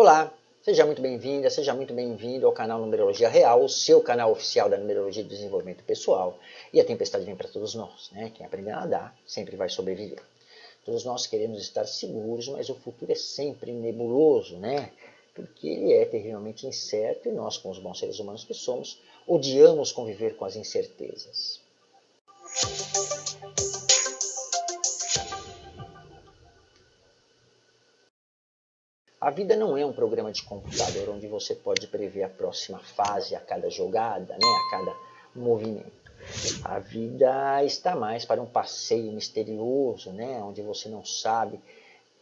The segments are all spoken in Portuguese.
Olá, seja muito bem-vinda, seja muito bem-vindo ao canal Numerologia Real, o seu canal oficial da Numerologia de Desenvolvimento Pessoal. E a tempestade vem para todos nós, né? Quem aprender a nadar sempre vai sobreviver. Todos nós queremos estar seguros, mas o futuro é sempre nebuloso, né? Porque ele é terrivelmente incerto e nós, como os bons seres humanos que somos, odiamos conviver com as incertezas. A vida não é um programa de computador onde você pode prever a próxima fase a cada jogada, né, a cada movimento. A vida está mais para um passeio misterioso, né, onde você não sabe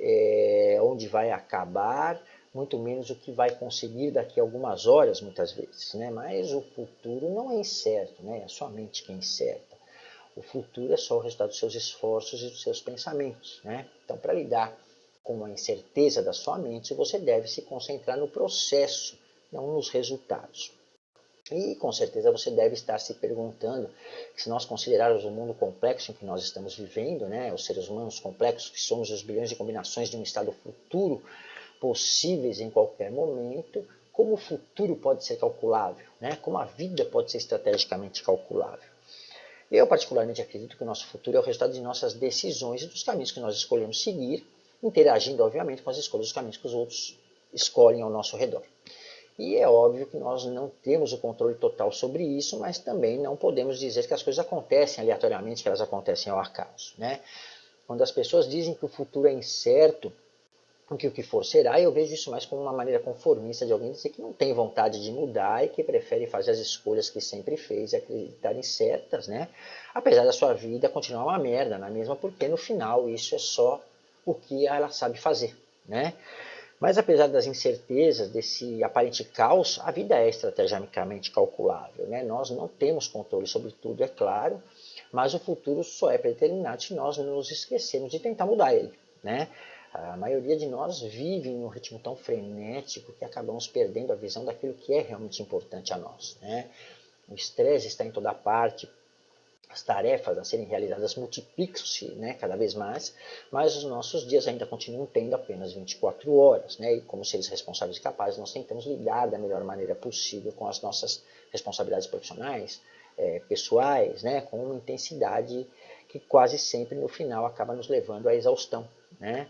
é, onde vai acabar, muito menos o que vai conseguir daqui a algumas horas, muitas vezes. Né? Mas o futuro não é incerto, né? é a sua mente que é incerta. O futuro é só o resultado dos seus esforços e dos seus pensamentos. Né? Então, para lidar com a incerteza da sua mente, você deve se concentrar no processo, não nos resultados. E com certeza você deve estar se perguntando se nós considerarmos o mundo complexo em que nós estamos vivendo, né, os seres humanos complexos que somos os bilhões de combinações de um estado futuro possíveis em qualquer momento, como o futuro pode ser calculável, né, como a vida pode ser estrategicamente calculável. Eu particularmente acredito que o nosso futuro é o resultado de nossas decisões e dos caminhos que nós escolhemos seguir interagindo, obviamente, com as escolhas dos caminhos que os outros escolhem ao nosso redor. E é óbvio que nós não temos o controle total sobre isso, mas também não podemos dizer que as coisas acontecem aleatoriamente, que elas acontecem ao acaso. Né? Quando as pessoas dizem que o futuro é incerto, que o que for será, eu vejo isso mais como uma maneira conformista de alguém dizer que não tem vontade de mudar e que prefere fazer as escolhas que sempre fez e acreditar em certas, né? Apesar da sua vida continuar uma merda, na mesma, porque no final isso é só o que ela sabe fazer, né? Mas apesar das incertezas, desse aparente caos, a vida é estrategicamente calculável. Né? Nós não temos controle sobre tudo, é claro, mas o futuro só é predeterminado se nós nos esquecermos de tentar mudar ele. Né? A maioria de nós vive em um ritmo tão frenético que acabamos perdendo a visão daquilo que é realmente importante a nós. Né? O estresse está em toda parte, as tarefas a serem realizadas multiplicam-se né, cada vez mais, mas os nossos dias ainda continuam tendo apenas 24 horas. Né, e como seres responsáveis e capazes, nós tentamos lidar da melhor maneira possível com as nossas responsabilidades profissionais, é, pessoais, né, com uma intensidade que quase sempre no final acaba nos levando à exaustão. Né?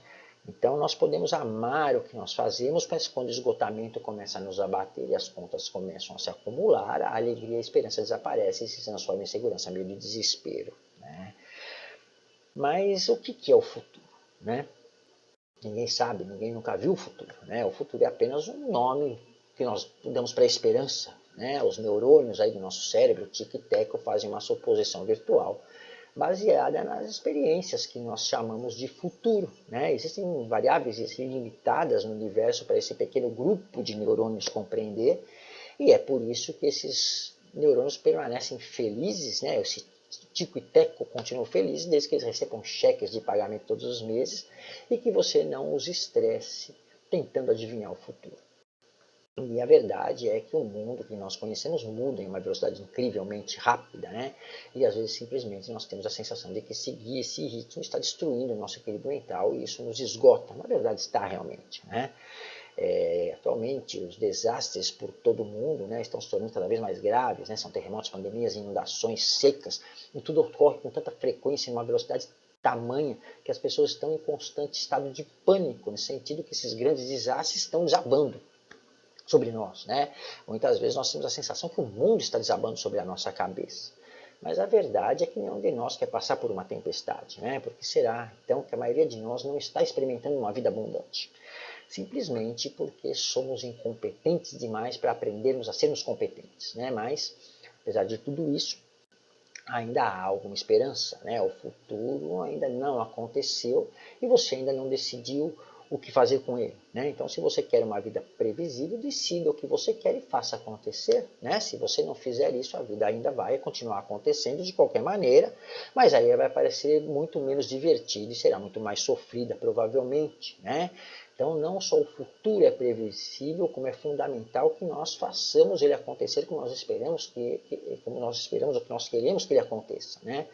Então nós podemos amar o que nós fazemos, mas quando o esgotamento começa a nos abater e as contas começam a se acumular, a alegria e a esperança desaparecem e se transformam em segurança, meio de desespero. Né? Mas o que é o futuro? Né? Ninguém sabe, ninguém nunca viu o futuro. Né? O futuro é apenas um nome que nós damos para a esperança. Né? Os neurônios aí do nosso cérebro, tic-teco, fazem uma suposição virtual baseada nas experiências que nós chamamos de futuro. Né? Existem variáveis ilimitadas no universo para esse pequeno grupo de neurônios compreender, e é por isso que esses neurônios permanecem felizes, né? esse tico e teco continuam felizes desde que eles recebam cheques de pagamento todos os meses e que você não os estresse tentando adivinhar o futuro. E a verdade é que o mundo que nós conhecemos muda em uma velocidade incrivelmente rápida, né? E às vezes simplesmente nós temos a sensação de que seguir esse ritmo está destruindo o nosso equilíbrio mental e isso nos esgota. Na verdade está realmente, né? É, atualmente os desastres por todo o mundo né, estão se tornando cada vez mais graves, né? São terremotos, pandemias, inundações, secas, e tudo ocorre com tanta frequência, em uma velocidade tamanha que as pessoas estão em constante estado de pânico, no sentido que esses grandes desastres estão desabando sobre nós. Né? Muitas vezes nós temos a sensação que o mundo está desabando sobre a nossa cabeça. Mas a verdade é que nenhum de nós quer passar por uma tempestade. Né? Porque será, então, que a maioria de nós não está experimentando uma vida abundante? Simplesmente porque somos incompetentes demais para aprendermos a sermos competentes. Né? Mas, apesar de tudo isso, ainda há alguma esperança. Né? O futuro ainda não aconteceu e você ainda não decidiu o que fazer com ele. Né? Então, se você quer uma vida previsível, decida o que você quer e faça acontecer. Né? Se você não fizer isso, a vida ainda vai continuar acontecendo de qualquer maneira, mas aí vai parecer muito menos divertida e será muito mais sofrida, provavelmente. Né? Então, não só o futuro é previsível, como é fundamental que nós façamos ele acontecer como nós esperamos que, como nós esperamos ou que nós queremos que ele aconteça. Né?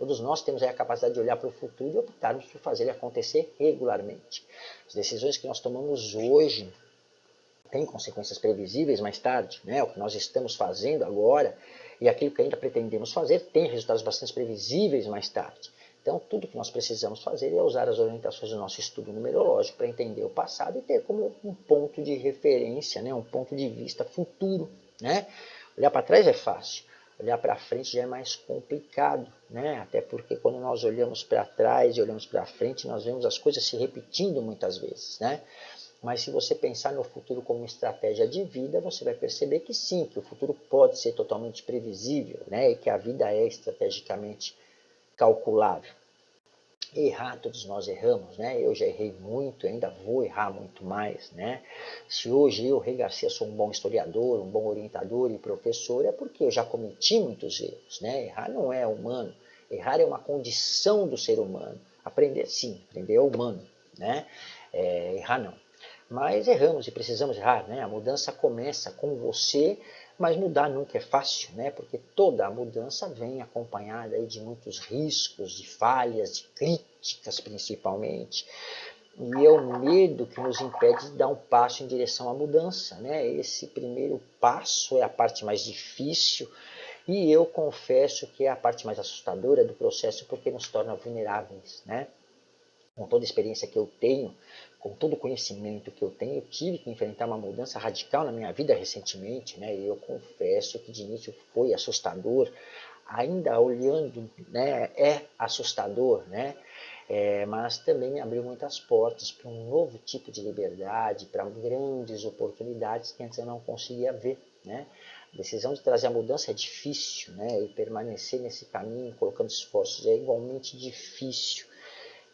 Todos nós temos a capacidade de olhar para o futuro e optarmos por fazer ele acontecer regularmente. As decisões que nós tomamos hoje tem consequências previsíveis mais tarde, né? O que nós estamos fazendo agora e aquilo que ainda pretendemos fazer tem resultados bastante previsíveis mais tarde. Então, tudo que nós precisamos fazer é usar as orientações do nosso estudo numerológico para entender o passado e ter como um ponto de referência, né? um ponto de vista futuro. Né? Olhar para trás é fácil, olhar para frente já é mais complicado, né? até porque quando nós olhamos para trás e olhamos para frente, nós vemos as coisas se repetindo muitas vezes. Né? Mas se você pensar no futuro como estratégia de vida, você vai perceber que sim, que o futuro pode ser totalmente previsível, né? E que a vida é estrategicamente calculável. Errar, todos nós erramos, né? Eu já errei muito, ainda vou errar muito mais, né? Se hoje eu, Rei Garcia, sou um bom historiador, um bom orientador e professor, é porque eu já cometi muitos erros, né? Errar não é humano, errar é uma condição do ser humano. Aprender, sim, aprender é humano, né? É, errar não. Mas erramos e precisamos errar, né? A mudança começa com você, mas mudar nunca é fácil, né? Porque toda a mudança vem acompanhada aí de muitos riscos, de falhas, de críticas principalmente. E é o medo que nos impede de dar um passo em direção à mudança, né? Esse primeiro passo é a parte mais difícil, e eu confesso que é a parte mais assustadora do processo porque nos torna vulneráveis, né? Com toda a experiência que eu tenho, com todo o conhecimento que eu tenho, eu tive que enfrentar uma mudança radical na minha vida recentemente, né? E eu confesso que de início foi assustador, ainda olhando, né? É assustador, né? É, mas também me abriu muitas portas para um novo tipo de liberdade, para grandes oportunidades que antes eu não conseguia ver, né? A decisão de trazer a mudança é difícil, né? E permanecer nesse caminho, colocando esforços, é igualmente difícil.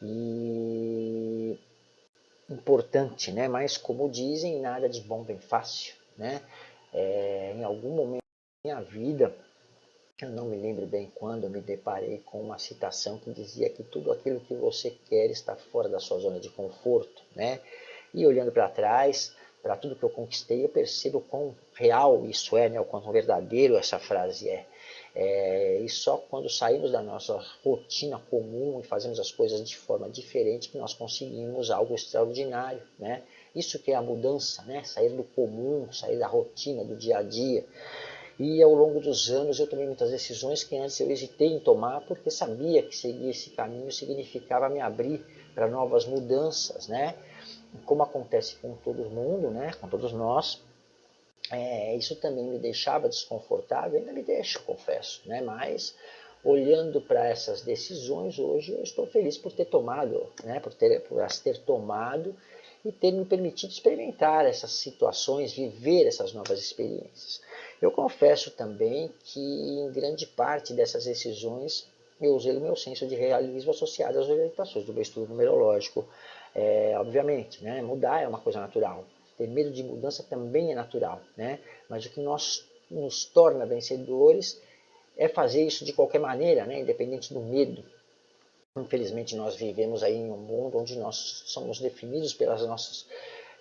E importante, né? mas como dizem, nada de bom vem fácil. Né? É, em algum momento da minha vida, eu não me lembro bem quando, eu me deparei com uma citação que dizia que tudo aquilo que você quer está fora da sua zona de conforto. Né? E olhando para trás, para tudo que eu conquistei, eu percebo quão real isso é, né? o quão verdadeiro essa frase é. É, e só quando saímos da nossa rotina comum e fazemos as coisas de forma diferente que nós conseguimos algo extraordinário, né? Isso que é a mudança, né? Sair do comum, sair da rotina, do dia a dia. E ao longo dos anos eu tomei muitas decisões que antes eu hesitei em tomar porque sabia que seguir esse caminho significava me abrir para novas mudanças, né? Como acontece com todo mundo, né? Com todos nós, é, isso também me deixava desconfortável, ainda me deixa, confesso, né? mas olhando para essas decisões hoje, eu estou feliz por ter tomado, né? por, ter, por as ter tomado e ter me permitido experimentar essas situações, viver essas novas experiências. Eu confesso também que em grande parte dessas decisões eu usei o meu senso de realismo associado às orientações do meu estudo numerológico. É, obviamente, né? mudar é uma coisa natural, ter medo de mudança também é natural, né? Mas o que nós, nos torna vencedores é fazer isso de qualquer maneira, né? Independente do medo. Infelizmente nós vivemos aí em um mundo onde nós somos definidos pelas nossas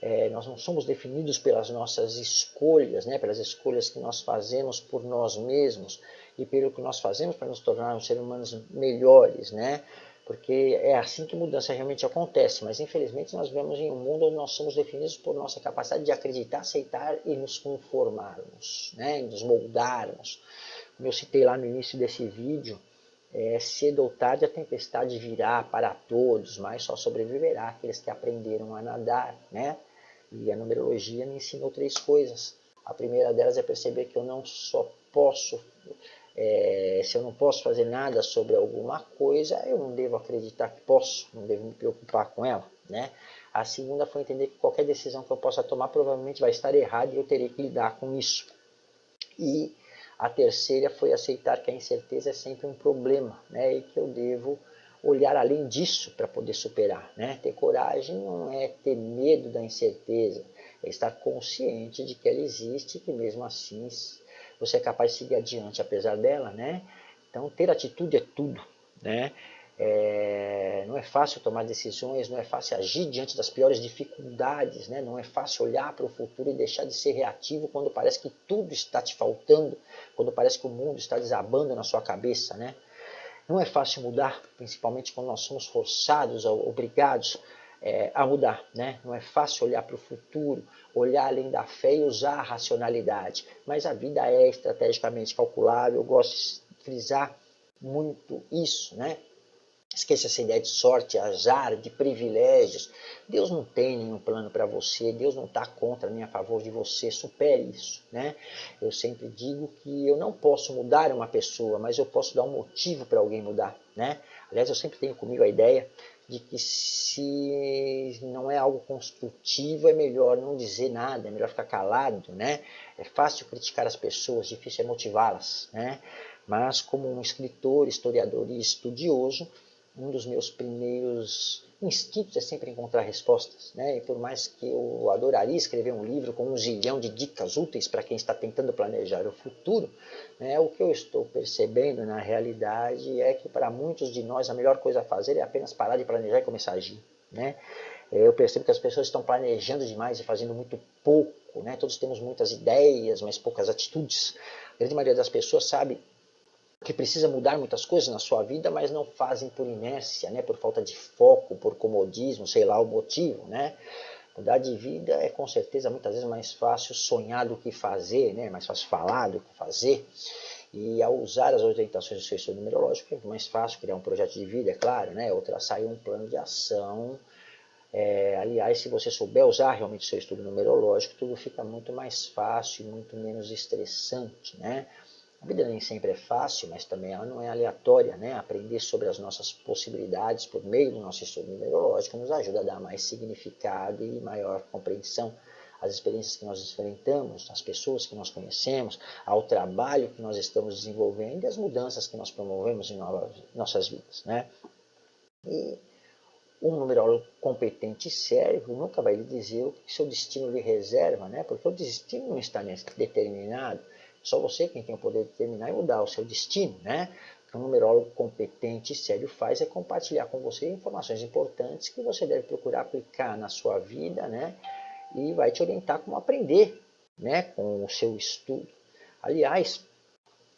é, nós não somos definidos pelas nossas escolhas, né, pelas escolhas que nós fazemos por nós mesmos e pelo que nós fazemos para nos tornarmos seres humanos melhores, né? Porque é assim que mudança realmente acontece, mas infelizmente nós vivemos em um mundo onde nós somos definidos por nossa capacidade de acreditar, aceitar e nos conformarmos, né? nos moldarmos. Como eu citei lá no início desse vídeo, é, cedo ou tarde a tempestade virá para todos, mas só sobreviverá aqueles que aprenderam a nadar. Né? E a numerologia me ensinou três coisas. A primeira delas é perceber que eu não só posso é, se eu não posso fazer nada sobre alguma coisa, eu não devo acreditar que posso, não devo me preocupar com ela. Né? A segunda foi entender que qualquer decisão que eu possa tomar provavelmente vai estar errada e eu terei que lidar com isso. E a terceira foi aceitar que a incerteza é sempre um problema né? e que eu devo olhar além disso para poder superar. Né? Ter coragem não é ter medo da incerteza, é estar consciente de que ela existe e que mesmo assim você é capaz de seguir adiante apesar dela, né? Então, ter atitude é tudo, né? É, não é fácil tomar decisões, não é fácil agir diante das piores dificuldades, né? não é fácil olhar para o futuro e deixar de ser reativo quando parece que tudo está te faltando, quando parece que o mundo está desabando na sua cabeça. Né? Não é fácil mudar, principalmente quando nós somos forçados, obrigados é, a mudar, né? Não é fácil olhar para o futuro, olhar além da fé e usar a racionalidade. Mas a vida é estrategicamente calculável. Eu gosto de frisar muito isso, né? Esqueça essa ideia de sorte, azar, de privilégios. Deus não tem nenhum plano para você, Deus não está contra nem a favor de você, supere isso. Né? Eu sempre digo que eu não posso mudar uma pessoa, mas eu posso dar um motivo para alguém mudar. Né? Aliás, eu sempre tenho comigo a ideia de que se não é algo construtivo, é melhor não dizer nada, é melhor ficar calado. Né? É fácil criticar as pessoas, difícil é motivá-las. Né? Mas como um escritor, historiador e estudioso, um dos meus primeiros instintos é sempre encontrar respostas, né? E por mais que eu adoraria escrever um livro com um zilhão de dicas úteis para quem está tentando planejar o futuro, né? O que eu estou percebendo na realidade é que para muitos de nós a melhor coisa a fazer é apenas parar de planejar e começar a agir, né? Eu percebo que as pessoas estão planejando demais e fazendo muito pouco, né? Todos temos muitas ideias, mas poucas atitudes. A grande maioria das pessoas sabe que precisa mudar muitas coisas na sua vida, mas não fazem por inércia, né? por falta de foco, por comodismo, sei lá o motivo. Né? Mudar de vida é com certeza muitas vezes mais fácil sonhar do que fazer, né? mais fácil falar do que fazer. E ao usar as orientações do seu estudo numerológico, é mais fácil criar um projeto de vida, é claro, né? ou traçar um plano de ação. É, aliás, se você souber usar realmente o seu estudo numerológico, tudo fica muito mais fácil e muito menos estressante. Né? A vida nem sempre é fácil, mas também ela não é aleatória. Né? Aprender sobre as nossas possibilidades por meio do nosso estudo numerológico nos ajuda a dar mais significado e maior compreensão às experiências que nós enfrentamos, às pessoas que nós conhecemos, ao trabalho que nós estamos desenvolvendo e às mudanças que nós promovemos em nossas vidas. Né? E um numerólogo competente e sério nunca vai lhe dizer o que seu destino lhe reserva, né? porque o destino não está determinado. Só você quem tem o poder de determinar e mudar o seu destino, né? O que um numerólogo competente e sério faz é compartilhar com você informações importantes que você deve procurar aplicar na sua vida, né? E vai te orientar como aprender, né? Com o seu estudo. Aliás,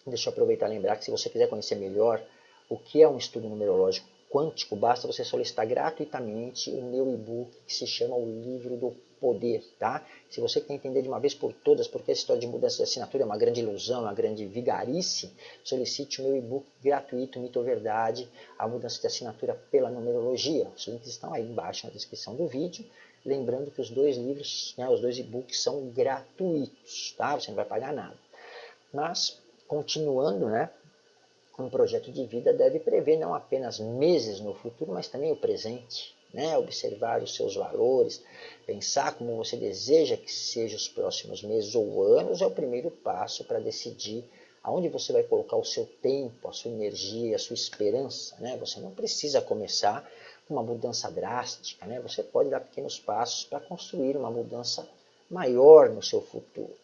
deixa eu aproveitar e lembrar que se você quiser conhecer melhor o que é um estudo numerológico quântico, basta você solicitar gratuitamente o meu e-book que se chama O Livro do poder, tá? Se você quer entender de uma vez por todas porque essa história de mudança de assinatura é uma grande ilusão, uma grande vigarice, solicite o meu e-book gratuito, Mito ou Verdade, a mudança de assinatura pela numerologia. Os links estão aí embaixo na descrição do vídeo. Lembrando que os dois livros, né, os dois e-books são gratuitos, tá? Você não vai pagar nada. Mas, continuando, né? Um projeto de vida deve prever não apenas meses no futuro, mas também o presente né? observar os seus valores, pensar como você deseja que sejam os próximos meses ou anos, é o primeiro passo para decidir aonde você vai colocar o seu tempo, a sua energia, a sua esperança. Né? Você não precisa começar com uma mudança drástica, né? você pode dar pequenos passos para construir uma mudança maior no seu futuro.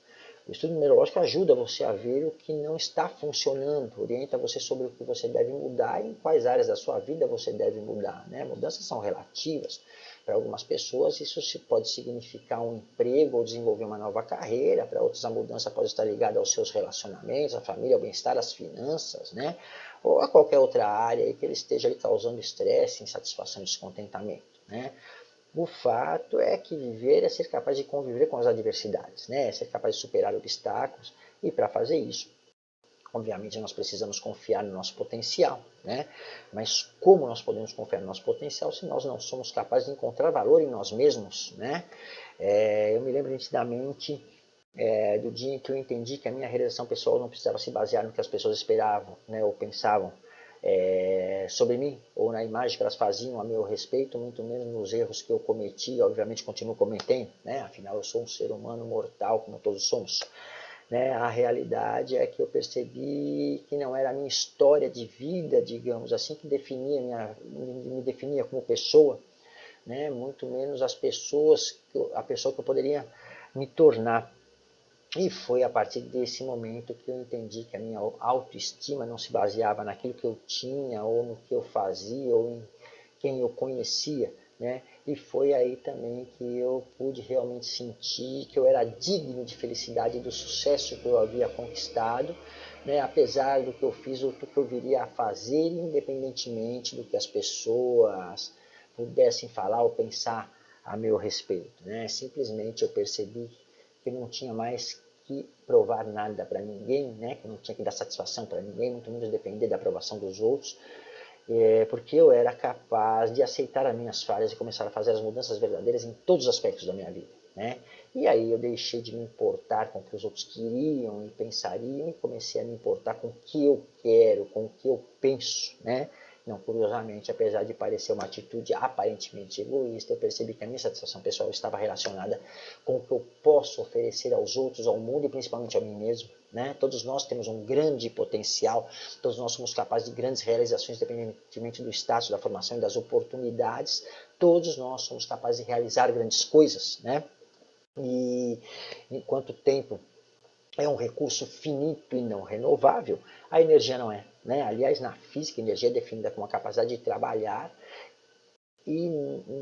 O estudo numerológico ajuda você a ver o que não está funcionando, orienta você sobre o que você deve mudar e em quais áreas da sua vida você deve mudar. Né? Mudanças são relativas. Para algumas pessoas isso pode significar um emprego ou desenvolver uma nova carreira, para outros a mudança pode estar ligada aos seus relacionamentos, à família, ao bem-estar, às finanças, né? ou a qualquer outra área que ele esteja causando estresse, insatisfação, descontentamento. Né? O fato é que viver é ser capaz de conviver com as adversidades, né? é ser capaz de superar obstáculos e para fazer isso, obviamente nós precisamos confiar no nosso potencial, né? mas como nós podemos confiar no nosso potencial se nós não somos capazes de encontrar valor em nós mesmos? Né? É, eu me lembro nitidamente é, do dia em que eu entendi que a minha realização pessoal não precisava se basear no que as pessoas esperavam né, ou pensavam, é, sobre mim, ou na imagem que elas faziam a meu respeito, muito menos nos erros que eu cometi, obviamente continuo cometendo, né? afinal eu sou um ser humano mortal, como todos somos. Né? A realidade é que eu percebi que não era a minha história de vida, digamos assim, que definia minha, me definia como pessoa, né? muito menos as pessoas, a pessoa que eu poderia me tornar. E foi a partir desse momento que eu entendi que a minha autoestima não se baseava naquilo que eu tinha, ou no que eu fazia, ou em quem eu conhecia. Né? E foi aí também que eu pude realmente sentir que eu era digno de felicidade do sucesso que eu havia conquistado, né? apesar do que eu fiz ou do que eu viria a fazer, independentemente do que as pessoas pudessem falar ou pensar a meu respeito. Né? Simplesmente eu percebi que não tinha mais que provar nada para ninguém, né? que não tinha que dar satisfação para ninguém, muito menos depender da aprovação dos outros, é, porque eu era capaz de aceitar as minhas falhas e começar a fazer as mudanças verdadeiras em todos os aspectos da minha vida. Né? E aí eu deixei de me importar com o que os outros queriam e pensariam e comecei a me importar com o que eu quero, com o que eu penso. Né? Não, curiosamente, apesar de parecer uma atitude aparentemente egoísta, eu percebi que a minha satisfação pessoal estava relacionada com o que eu posso oferecer aos outros, ao mundo e principalmente a mim mesmo. Né? Todos nós temos um grande potencial, todos nós somos capazes de grandes realizações, independentemente do status, da formação e das oportunidades. Todos nós somos capazes de realizar grandes coisas. Né? E enquanto tempo é um recurso finito e não renovável, a energia não é. Né? Aliás, na física, a energia é definida como a capacidade de trabalhar e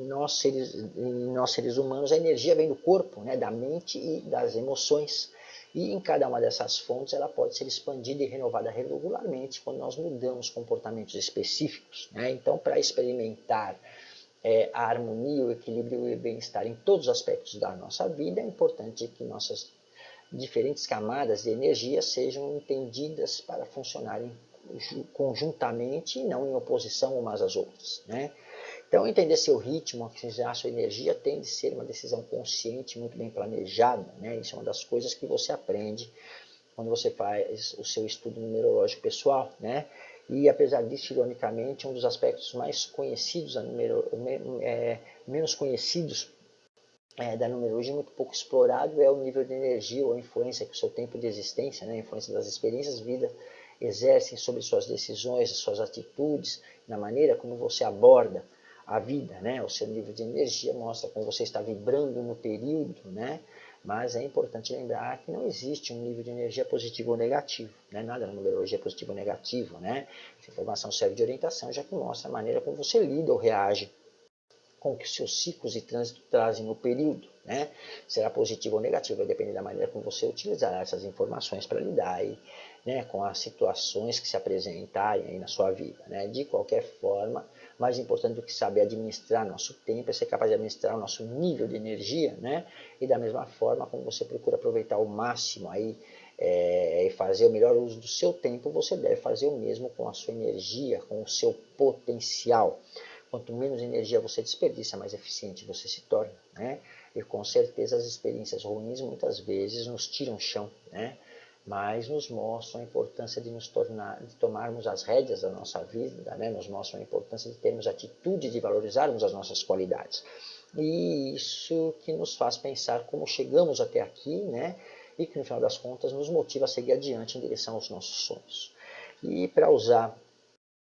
nós seres, nós seres humanos a energia vem do corpo, né? da mente e das emoções. E em cada uma dessas fontes ela pode ser expandida e renovada regularmente quando nós mudamos comportamentos específicos. Né? Então, para experimentar é, a harmonia, o equilíbrio e o bem-estar em todos os aspectos da nossa vida, é importante que nossas diferentes camadas de energia sejam entendidas para funcionarem conjuntamente e não em oposição umas às outras. Né? Então, entender seu ritmo, otimizar sua energia tem de ser uma decisão consciente, muito bem planejada. Né? Isso é uma das coisas que você aprende quando você faz o seu estudo numerológico pessoal. Né? E, apesar disso, ironicamente, um dos aspectos mais conhecidos, é, menos conhecidos é, da numerologia muito pouco explorado é o nível de energia ou influência que o seu tempo de existência, né, a influência das experiências de vida exercem sobre suas decisões, suas atitudes, na maneira como você aborda a vida, né? O seu nível de energia mostra como você está vibrando no período, né? Mas é importante lembrar que não existe um nível de energia positivo ou negativo, né? Nada na numerologia é positivo ou negativo, né? Essa informação serve de orientação, já que mostra a maneira como você lida ou reage com que seus ciclos de trânsito trazem no período. Né? Será positivo ou negativo, vai depender da maneira como você utilizar essas informações para lidar aí, né, com as situações que se apresentarem aí na sua vida. Né? De qualquer forma, mais importante do que saber administrar nosso tempo é ser capaz de administrar o nosso nível de energia, né? e da mesma forma como você procura aproveitar o máximo aí é, e fazer o melhor uso do seu tempo, você deve fazer o mesmo com a sua energia, com o seu potencial. Quanto menos energia você desperdiça, mais eficiente você se torna. Né? E com certeza as experiências ruins muitas vezes nos tiram chão, né? mas nos mostram a importância de nos tornar, de tomarmos as rédeas da nossa vida, né? nos mostram a importância de termos atitude de valorizarmos as nossas qualidades. E isso que nos faz pensar como chegamos até aqui, né? e que no final das contas nos motiva a seguir adiante em direção aos nossos sonhos. E para usar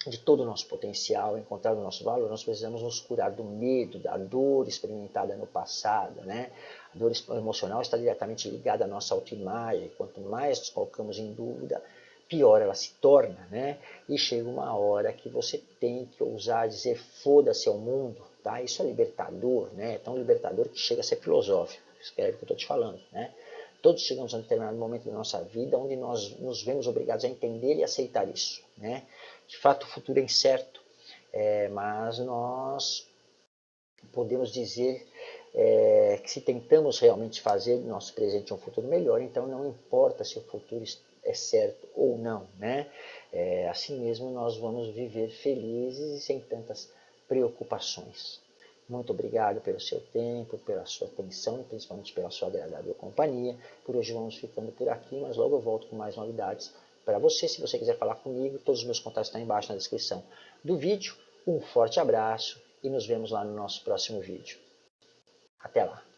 de todo o nosso potencial, encontrar o nosso valor, nós precisamos nos curar do medo, da dor experimentada no passado. Né? A dor emocional está diretamente ligada à nossa autoimagem. Quanto mais nos colocamos em dúvida, pior ela se torna. Né? E chega uma hora que você tem que ousar dizer foda-se ao mundo. Tá? Isso é libertador, né? é tão libertador que chega a ser filosófico. Escreve o que eu estou te falando. Né? Todos chegamos a um determinado momento da nossa vida onde nós nos vemos obrigados a entender e aceitar isso. Né? De fato, o futuro é incerto, é, mas nós podemos dizer é, que se tentamos realmente fazer nosso presente um futuro melhor, então não importa se o futuro é certo ou não, né? É, assim mesmo nós vamos viver felizes e sem tantas preocupações. Muito obrigado pelo seu tempo, pela sua atenção e principalmente pela sua agradável companhia. Por hoje vamos ficando por aqui, mas logo eu volto com mais novidades para você. Se você quiser falar comigo, todos os meus contatos estão embaixo na descrição do vídeo. Um forte abraço e nos vemos lá no nosso próximo vídeo. Até lá!